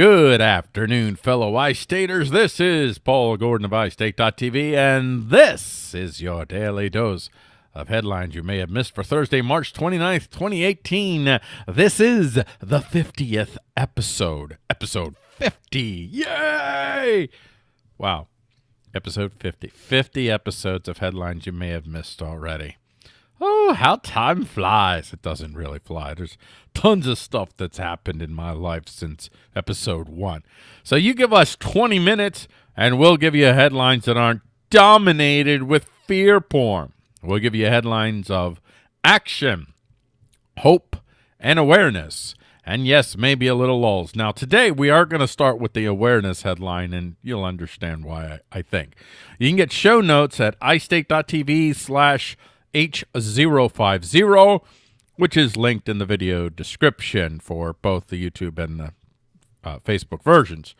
Good afternoon, fellow iStaters. This is Paul Gordon of iState.tv, and this is your daily dose of headlines you may have missed for Thursday, March 29th, 2018. This is the 50th episode. Episode 50. Yay! Wow. Episode 50. 50 episodes of headlines you may have missed already. Oh, how time flies. It doesn't really fly. There's tons of stuff that's happened in my life since episode one. So you give us 20 minutes and we'll give you headlines that aren't dominated with fear porn. We'll give you headlines of action, hope, and awareness. And yes, maybe a little lulls. Now, today we are going to start with the awareness headline, and you'll understand why I, I think. You can get show notes at istate.tv slash H050, which is linked in the video description for both the YouTube and the uh, Facebook versions.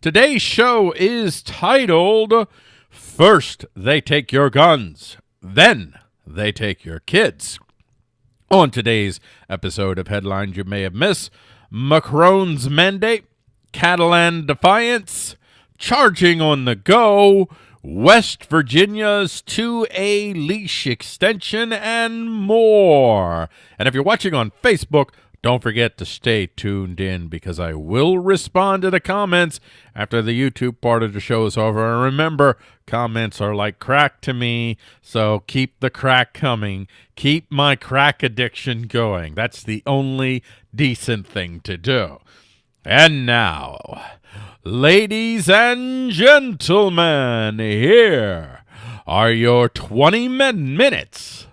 Today's show is titled First They Take Your Guns, Then They Take Your Kids. On today's episode of Headlines You May Have Missed, Macron's Mandate, Catalan Defiance, Charging on the Go, West Virginia's 2A leash extension, and more. And if you're watching on Facebook, don't forget to stay tuned in because I will respond to the comments after the YouTube part of the show is over. And remember, comments are like crack to me, so keep the crack coming. Keep my crack addiction going. That's the only decent thing to do. And now, ladies and gentlemen, here are your 20 minutes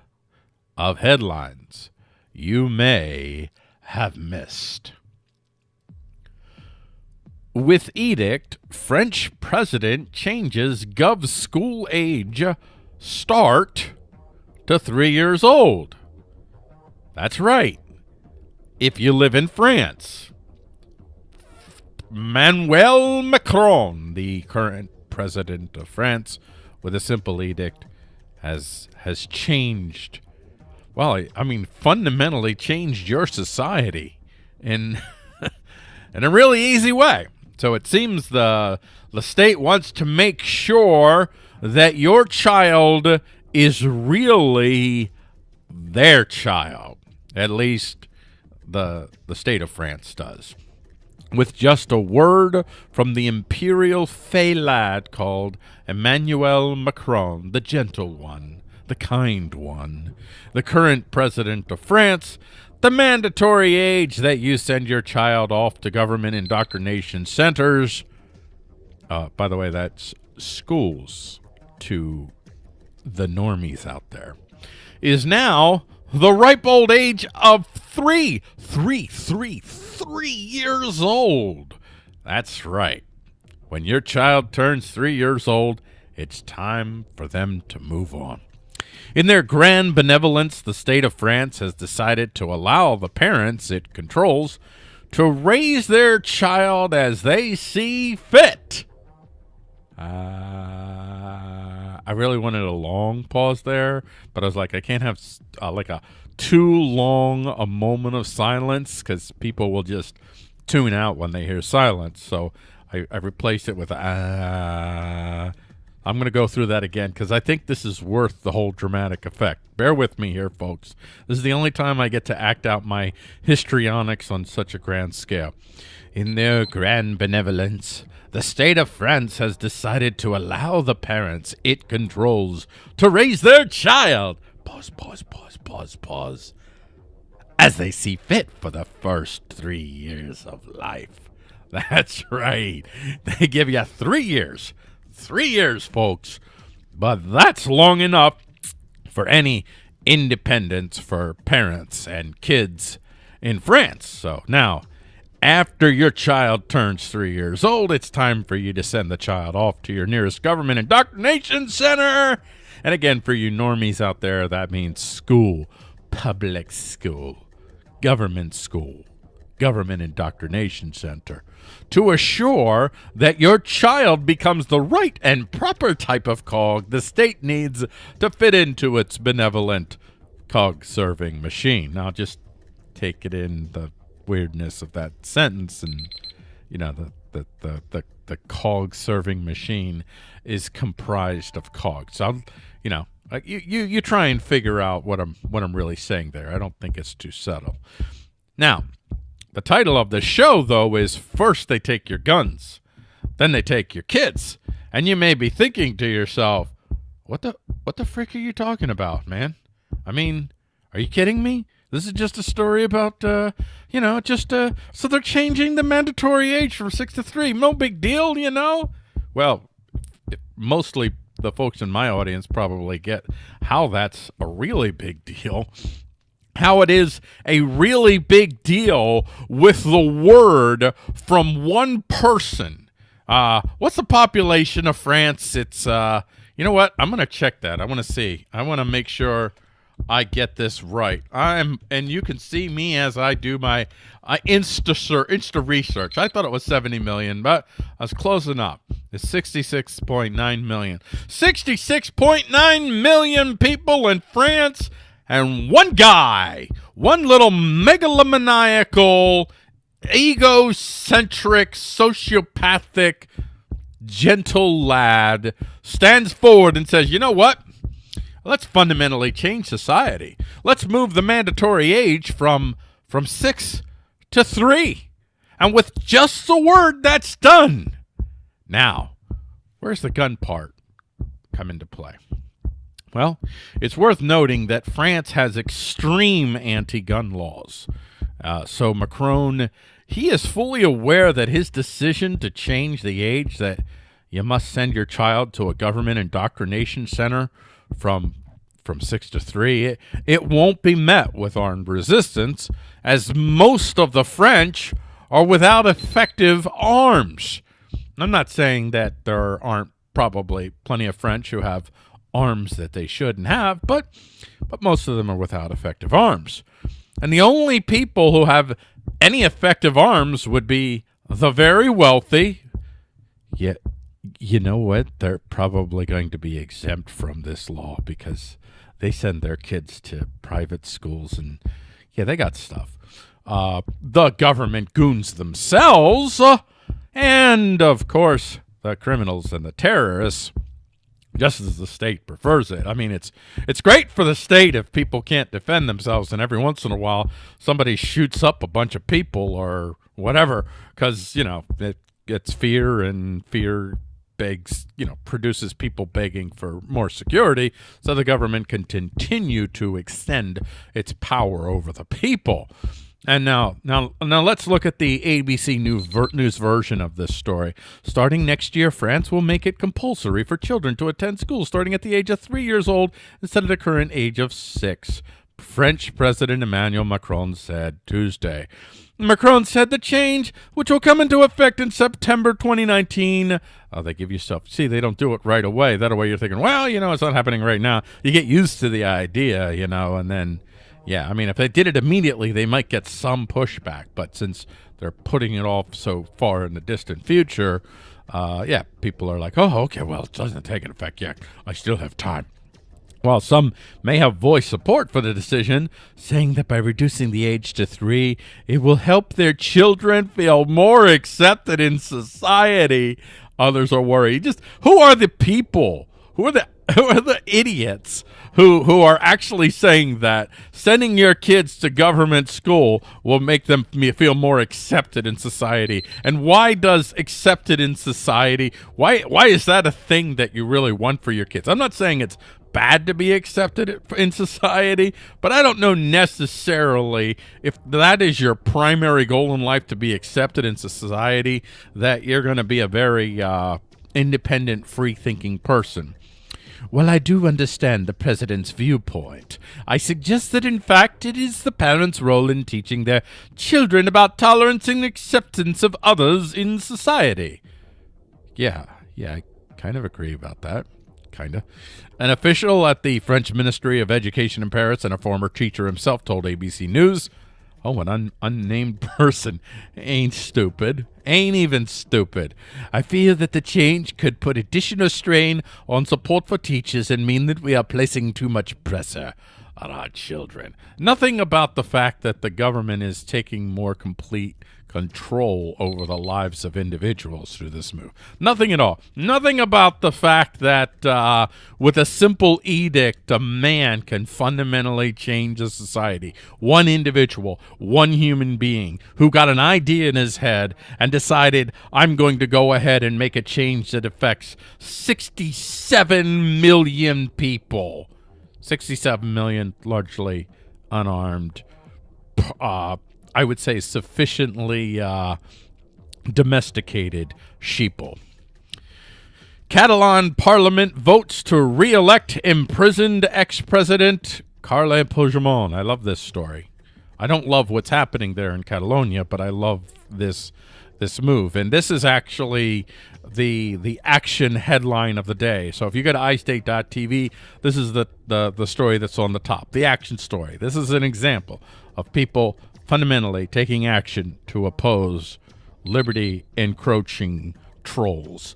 of headlines you may have missed. With edict, French president changes Gov school age start to three years old. That's right. If you live in France, Manuel Macron, the current president of France, with a simple edict, has has changed. Well, I, I mean, fundamentally changed your society in in a really easy way. So it seems the the state wants to make sure that your child is really their child. At least the the state of France does with just a word from the imperial fey lad called Emmanuel Macron, the gentle one, the kind one, the current president of France, the mandatory age that you send your child off to government indoctrination centers. Uh, by the way, that's schools to the normies out there, is now the ripe old age of three, three, three, three years old. That's right. When your child turns three years old, it's time for them to move on. In their grand benevolence, the state of France has decided to allow the parents it controls to raise their child as they see fit. Uh, I really wanted a long pause there, but I was like, I can't have uh, like a too long a moment of silence because people will just tune out when they hear silence. So I, I replaced it with uh, I'm going to go through that again because I think this is worth the whole dramatic effect. Bear with me here, folks. This is the only time I get to act out my histrionics on such a grand scale. In their grand benevolence, the state of France has decided to allow the parents it controls to raise their child. Pause, pause, pause, pause, pause. As they see fit for the first three years of life. That's right. They give you three years Three years, folks. But that's long enough for any independence for parents and kids in France. So now, after your child turns three years old, it's time for you to send the child off to your nearest government indoctrination center. And again, for you normies out there, that means school, public school, government school government indoctrination center to assure that your child becomes the right and proper type of cog the state needs to fit into its benevolent cog serving machine. Now, just take it in the weirdness of that sentence and you know the the the the, the cog serving machine is comprised of cogs. So you know like you, you you try and figure out what I'm what I'm really saying there. I don't think it's too subtle. Now, the title of the show though is first they take your guns, then they take your kids. And you may be thinking to yourself, what the what the frick are you talking about, man? I mean, are you kidding me? This is just a story about, uh, you know, just, uh, so they're changing the mandatory age from six to three. No big deal, you know? Well, mostly the folks in my audience probably get how that's a really big deal. How it is a really big deal with the word from one person. Uh, what's the population of France? It's, uh, you know what? I'm going to check that. I want to see. I want to make sure I get this right. I'm, and you can see me as I do my uh, Insta Insta research. I thought it was 70 million, but I was closing up. It's 66.9 million. 66.9 million people in France, and one guy, one little megalomaniacal, egocentric, sociopathic, gentle lad stands forward and says, "You know what? Let's fundamentally change society. Let's move the mandatory age from from 6 to 3." And with just the word that's done. Now, where's the gun part come into play? Well, it's worth noting that France has extreme anti-gun laws. Uh, so Macron, he is fully aware that his decision to change the age that you must send your child to a government indoctrination center from from six to three, it, it won't be met with armed resistance, as most of the French are without effective arms. I'm not saying that there aren't probably plenty of French who have arms that they shouldn't have, but but most of them are without effective arms. And the only people who have any effective arms would be the very wealthy, yet you know what? They're probably going to be exempt from this law because they send their kids to private schools and, yeah, they got stuff. Uh, the government goons themselves, uh, and, of course, the criminals and the terrorists, just as the state prefers it. I mean, it's it's great for the state if people can't defend themselves, and every once in a while somebody shoots up a bunch of people or whatever, because, you know, it gets fear and fear begs, you know, produces people begging for more security so the government can continue to extend its power over the people. And now, now, now, let's look at the ABC News, news version of this story. Starting next year, France will make it compulsory for children to attend school starting at the age of three years old instead of the current age of six. French President Emmanuel Macron said Tuesday. Macron said the change, which will come into effect in September 2019. Oh, they give you stuff. See, they don't do it right away. That way you're thinking, well, you know, it's not happening right now. You get used to the idea, you know, and then, yeah, I mean, if they did it immediately, they might get some pushback. But since they're putting it off so far in the distant future, uh, yeah, people are like, oh, okay, well, it doesn't take an effect yet. I still have time. While some may have voiced support for the decision, saying that by reducing the age to three, it will help their children feel more accepted in society, others are worried. Just who are the people? Who are the who are the idiots who who are actually saying that sending your kids to government school will make them feel more accepted in society? And why does accepted in society? Why why is that a thing that you really want for your kids? I'm not saying it's bad to be accepted in society, but I don't know necessarily if that is your primary goal in life to be accepted in society, that you're going to be a very uh, independent, free thinking person. Well, I do understand the president's viewpoint. I suggest that, in fact, it is the parents' role in teaching their children about tolerance and acceptance of others in society. Yeah, yeah, I kind of agree about that kind of. An official at the French Ministry of Education in Paris and a former teacher himself told ABC News, Oh, an un unnamed person ain't stupid. Ain't even stupid. I fear that the change could put additional strain on support for teachers and mean that we are placing too much pressure on our children. Nothing about the fact that the government is taking more complete control over the lives of individuals through this move. Nothing at all. Nothing about the fact that uh, with a simple edict, a man can fundamentally change a society. One individual, one human being who got an idea in his head and decided, I'm going to go ahead and make a change that affects 67 million people. 67 million largely unarmed uh, I would say, sufficiently uh, domesticated sheeple. Catalan parliament votes to re-elect imprisoned ex-president Carles Puigdemont. I love this story. I don't love what's happening there in Catalonia, but I love this this move. And this is actually the the action headline of the day. So if you go to iState.tv, this is the, the, the story that's on the top, the action story. This is an example of people fundamentally taking action to oppose liberty encroaching trolls.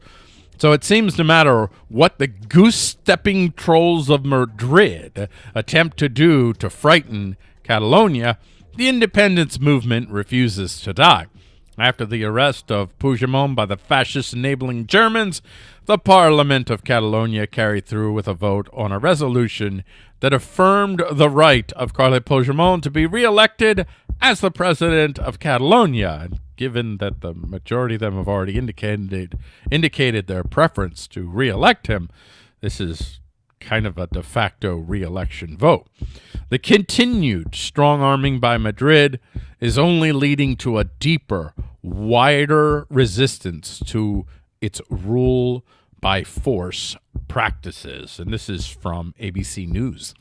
So it seems no matter what the goose-stepping trolls of Madrid attempt to do to frighten Catalonia, the independence movement refuses to die. After the arrest of Puigdemont by the fascist-enabling Germans, the Parliament of Catalonia carried through with a vote on a resolution that affirmed the right of Carles Puigdemont to be re-elected as the president of Catalonia. Given that the majority of them have already indicated indicated their preference to re-elect him, this is kind of a de facto re-election vote. The continued strong arming by Madrid is only leading to a deeper, wider resistance to its rule by force practices. And this is from ABC News.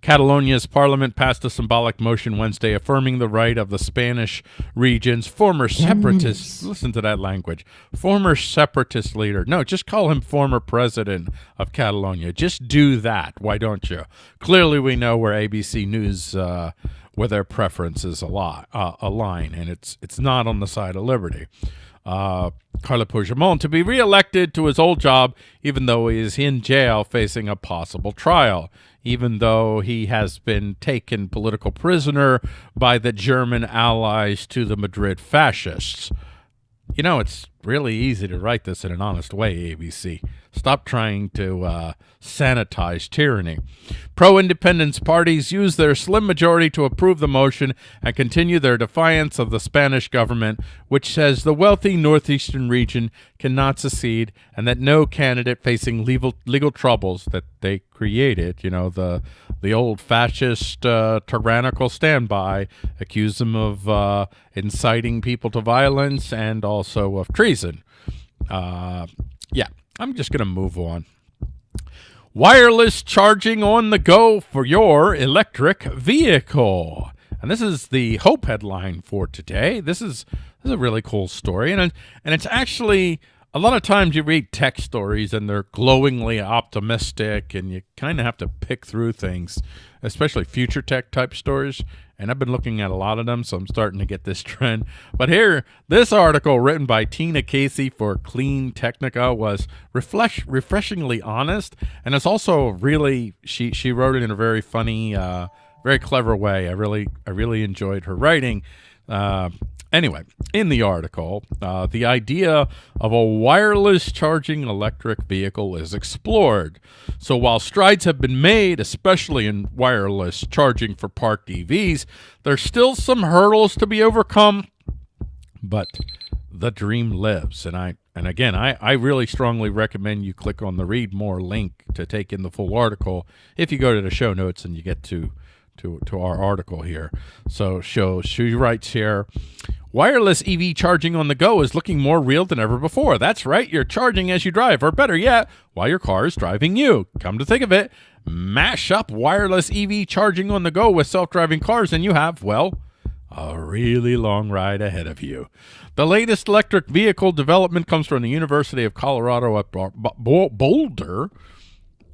Catalonia's parliament passed a symbolic motion Wednesday affirming the right of the Spanish region's former separatist, listen to that language, former separatist leader. No, just call him former president of Catalonia. Just do that. Why don't you? Clearly, we know where ABC News, uh, where their preferences align, uh, align, and it's, it's not on the side of liberty uh, Carles Puigdemont to be reelected to his old job, even though he is in jail facing a possible trial, even though he has been taken political prisoner by the German allies to the Madrid fascists. You know, it's really easy to write this in an honest way, ABC. Stop trying to uh, sanitize tyranny. Pro-independence parties use their slim majority to approve the motion and continue their defiance of the Spanish government, which says the wealthy northeastern region cannot secede and that no candidate facing legal, legal troubles that they created, you know, the the old fascist uh, tyrannical standby, accuse them of uh, inciting people to violence and also of treason. Uh, yeah, I'm just going to move on. Wireless charging on the go for your electric vehicle. And this is the Hope headline for today. This is, this is a really cool story. And, and it's actually, a lot of times you read tech stories and they're glowingly optimistic and you kind of have to pick through things, especially future tech type stories and I've been looking at a lot of them, so I'm starting to get this trend. But here, this article written by Tina Casey for CleanTechnica was refresh, refreshingly honest, and it's also really she she wrote it in a very funny, uh, very clever way. I really I really enjoyed her writing. Uh, Anyway, in the article, uh, the idea of a wireless charging electric vehicle is explored. So while strides have been made, especially in wireless charging for parked EVs, there's still some hurdles to be overcome, but the dream lives. And I and again, I, I really strongly recommend you click on the read more link to take in the full article if you go to the show notes and you get to to, to our article here. So show she writes here, wireless EV charging on the go is looking more real than ever before. That's right, you're charging as you drive, or better yet, while your car is driving you. Come to think of it, mash up wireless EV charging on the go with self-driving cars and you have, well, a really long ride ahead of you. The latest electric vehicle development comes from the University of Colorado at Boulder.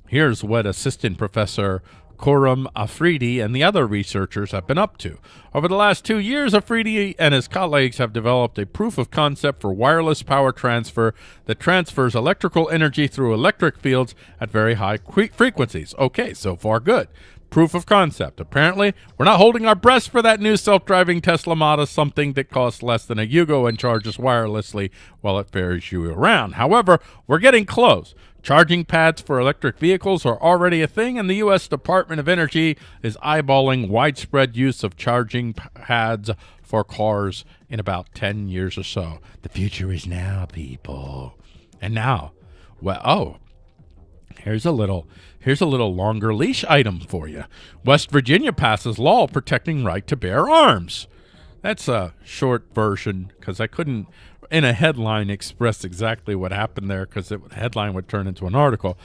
Here's what Assistant Professor Khurram Afridi and the other researchers have been up to. Over the last two years, Afridi and his colleagues have developed a proof of concept for wireless power transfer that transfers electrical energy through electric fields at very high frequencies. Okay, so far good. proof of concept. Apparently, we're not holding our breath for that new self-driving Tesla Model, something that costs less than a Yugo and charges wirelessly while it ferries you around. However, we're getting close. Charging pads for electric vehicles are already a thing, and the U.S. Department of Energy is eyeballing widespread use of charging pads for cars in about 10 years or so. The future is now, people. And now, well, oh, here's a little here's a little longer leash item for you. West Virginia passes law protecting right to bear arms. That's a short version because I couldn't in a headline express exactly what happened there because the headline would turn into an article.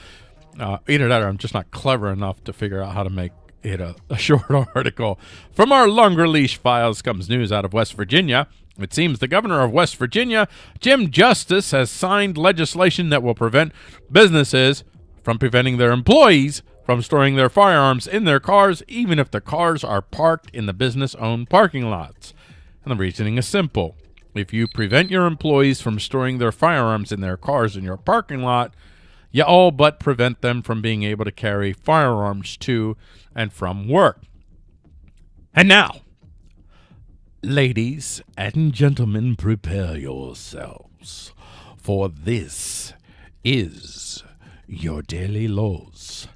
Uh, either that or I'm just not clever enough to figure out how to make it a, a short article. From our longer leash files comes news out of West Virginia. It seems the governor of West Virginia, Jim Justice, has signed legislation that will prevent businesses from preventing their employees from storing their firearms in their cars, even if the cars are parked in the business owned parking lots. And the reasoning is simple. If you prevent your employees from storing their firearms in their cars in your parking lot, you all but prevent them from being able to carry firearms to and from work. And now, ladies and gentlemen, prepare yourselves, for this is your daily laws.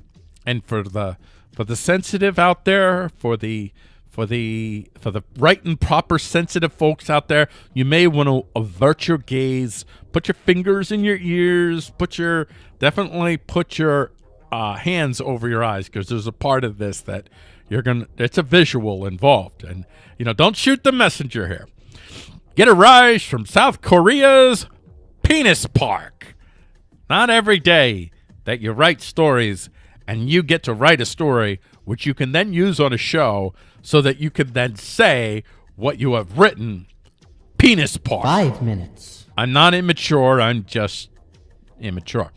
And for the for the sensitive out there, for the for the for the right and proper sensitive folks out there, you may want to avert your gaze, put your fingers in your ears, put your definitely put your uh, hands over your eyes because there's a part of this that you're gonna. It's a visual involved, and you know, don't shoot the messenger here. Get a rise from South Korea's penis park. Not every day that you write stories and you get to write a story which you can then use on a show so that you can then say what you have written. Penis part. Five minutes. I'm not immature. I'm just immature.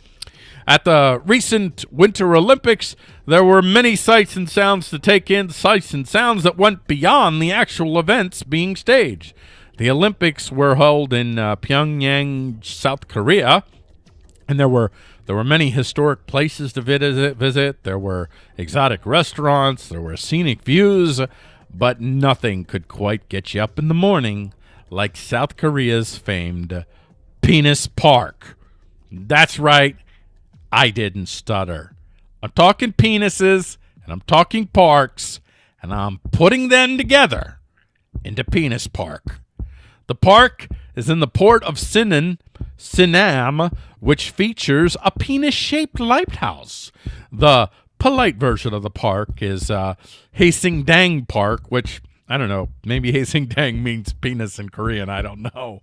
At the recent Winter Olympics, there were many sights and sounds to take in, sights and sounds that went beyond the actual events being staged. The Olympics were held in uh, Pyongyang, South Korea, and there were there were many historic places to visit, visit. There were exotic restaurants. There were scenic views, but nothing could quite get you up in the morning like South Korea's famed Penis Park. That's right. I didn't stutter. I'm talking penises and I'm talking parks and I'm putting them together into Penis Park. The park is in the port of Sinan, Sinam, which features a penis-shaped lighthouse. The polite version of the park is uh, Haesindang Park, which I don't know. Maybe Haesindang means penis in Korean. I don't know.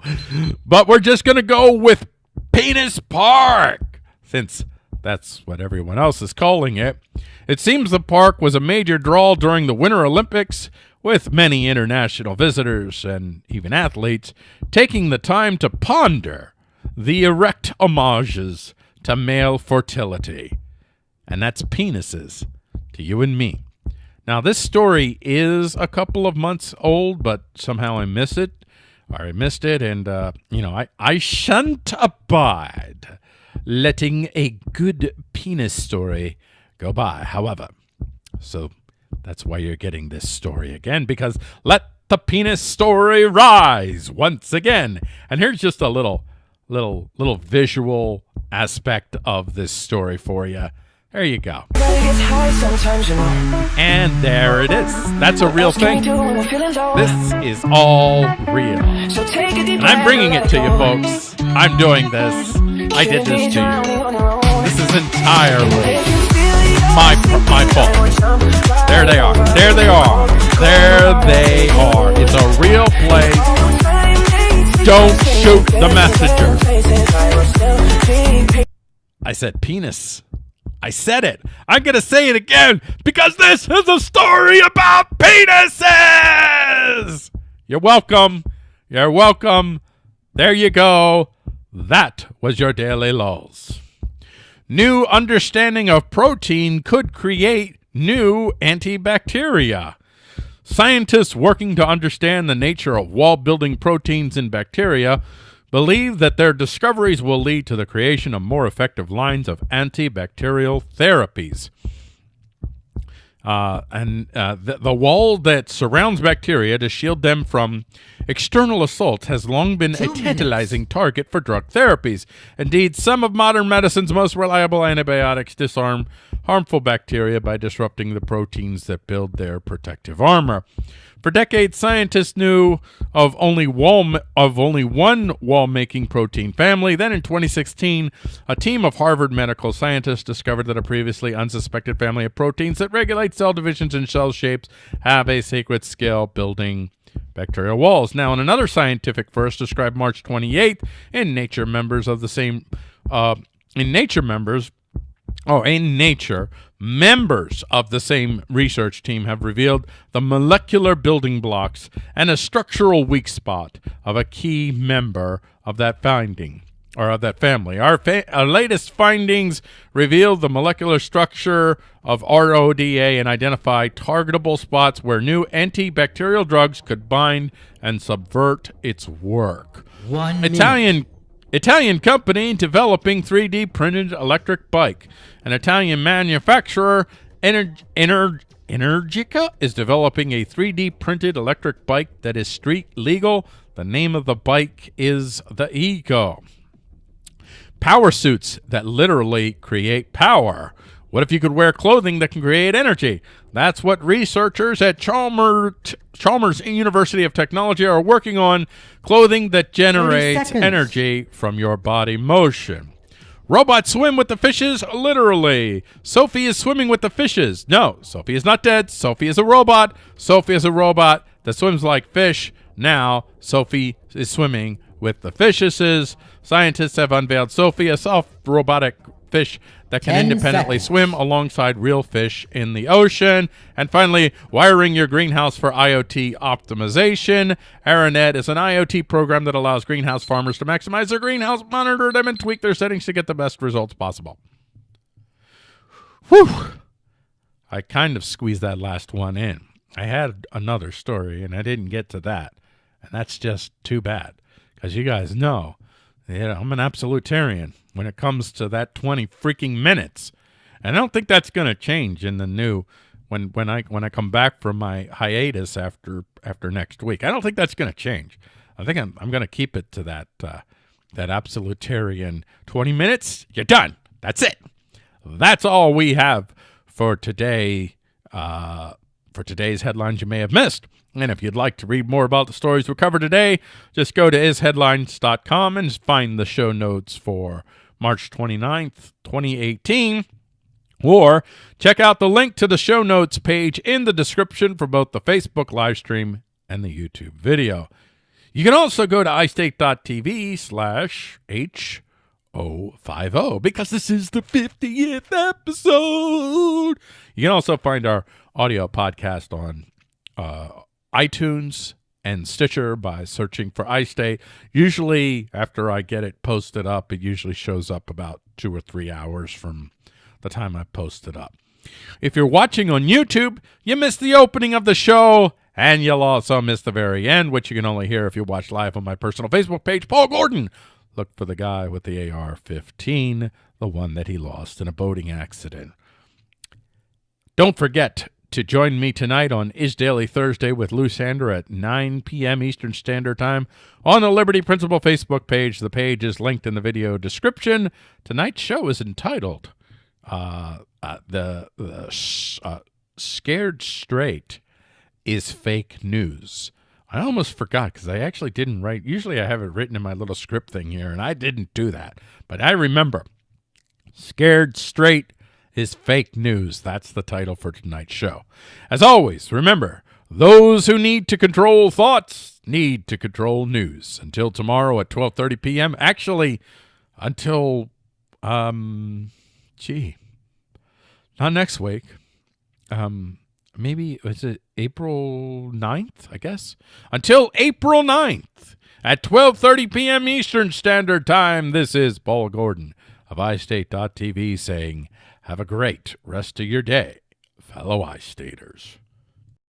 But we're just going to go with Penis Park since that's what everyone else is calling it. It seems the park was a major draw during the Winter Olympics, with many international visitors and even athletes taking the time to ponder the erect homages to male fertility. And that's penises to you and me. Now, this story is a couple of months old, but somehow I miss it, or I missed it, and, uh, you know, I, I shan't abide letting a good penis story go by, however. So that's why you're getting this story again, because let the penis story rise once again. And here's just a little, little, little visual aspect of this story for you. There you go. And there it is. That's a real thing. This is all real. And I'm bringing it to you, folks. I'm doing this. I did this to you. This is entirely my my fault. There they are. There they are. There they are. It's a real place. Don't shoot the messenger. I said penis. I said it. I'm going to say it again because this is a story about penises. You're welcome. You're welcome. There you go. That was your daily laws. New understanding of protein could create new antibacteria. Scientists working to understand the nature of wall building proteins in bacteria believe that their discoveries will lead to the creation of more effective lines of antibacterial therapies. Uh, and uh, the, the wall that surrounds bacteria to shield them from external assault has long been Two a tantalizing target for drug therapies. Indeed, some of modern medicine's most reliable antibiotics disarm harmful bacteria by disrupting the proteins that build their protective armor. For decades, scientists knew of only wall of only one wall-making protein family. Then, in 2016, a team of Harvard medical scientists discovered that a previously unsuspected family of proteins that regulate cell divisions and cell shapes have a secret skill building bacterial walls. Now, in another scientific first described March 28th in Nature, members of the same uh, in Nature members Oh, in nature, members of the same research team have revealed the molecular building blocks and a structural weak spot of a key member of that finding or of that family. Our, fa our latest findings reveal the molecular structure of RodA and identify targetable spots where new antibacterial drugs could bind and subvert its work. One minute. Italian Italian company developing 3D printed electric bike. An Italian manufacturer, Ener- Ener- Energica, is developing a 3D printed electric bike that is street legal. The name of the bike is the Ego. Power suits that literally create power. What if you could wear clothing that can create energy? That's what researchers at Chalmers, Chalmers University of Technology are working on clothing that generates energy from your body motion. Robots swim with the fishes, literally. Sophie is swimming with the fishes. No, Sophie is not dead. Sophie is a robot. Sophie is a robot that swims like fish. Now, Sophie is swimming with the fishes. Scientists have unveiled Sophie, a soft robotic fish that can Ten independently seconds. swim alongside real fish in the ocean. And finally, wiring your greenhouse for IoT optimization. Aranet is an IoT program that allows greenhouse farmers to maximize their greenhouse, monitor them, and tweak their settings to get the best results possible. Whew. I kind of squeezed that last one in. I had another story, and I didn't get to that. And that's just too bad. Because you guys know, I'm an absolutarian when it comes to that 20 freaking minutes. And I don't think that's going to change in the new when when I when I come back from my hiatus after after next week. I don't think that's going to change. I think I'm I'm going to keep it to that uh, that absolutarian 20 minutes. You're done. That's it. That's all we have for today. Uh, for today's headlines you may have missed. And if you'd like to read more about the stories we covered today, just go to isheadlines.com and find the show notes for March 29th, 2018. Or check out the link to the show notes page in the description for both the Facebook live stream and the YouTube video. You can also go to iState.tv slash H050 because this is the 50th episode. You can also find our audio podcast on uh, iTunes and Stitcher by searching for iState. Usually, after I get it posted up, it usually shows up about two or three hours from the time I post it up. If you're watching on YouTube, you missed the opening of the show, and you'll also miss the very end, which you can only hear if you watch live on my personal Facebook page, Paul Gordon. Look for the guy with the AR 15, the one that he lost in a boating accident. Don't forget to join me tonight on Is Daily Thursday with Lou Sander at 9 p.m. Eastern Standard Time on the Liberty Principle Facebook page. The page is linked in the video description. Tonight's show is entitled uh, uh, the, the uh, Scared Straight is Fake News. I almost forgot because I actually didn't write. Usually I have it written in my little script thing here, and I didn't do that. But I remember Scared Straight is Fake News. That's the title for tonight's show. As always, remember those who need to control thoughts need to control news. Until tomorrow at 12:30 p.m. Actually, until um, gee, not next week. Um, maybe is it April 9th, I guess. Until April 9th at 12:30 p.m. Eastern Standard Time. This is Paul Gordon of iState.tv saying, "Have a great rest of your day, fellow iStaters."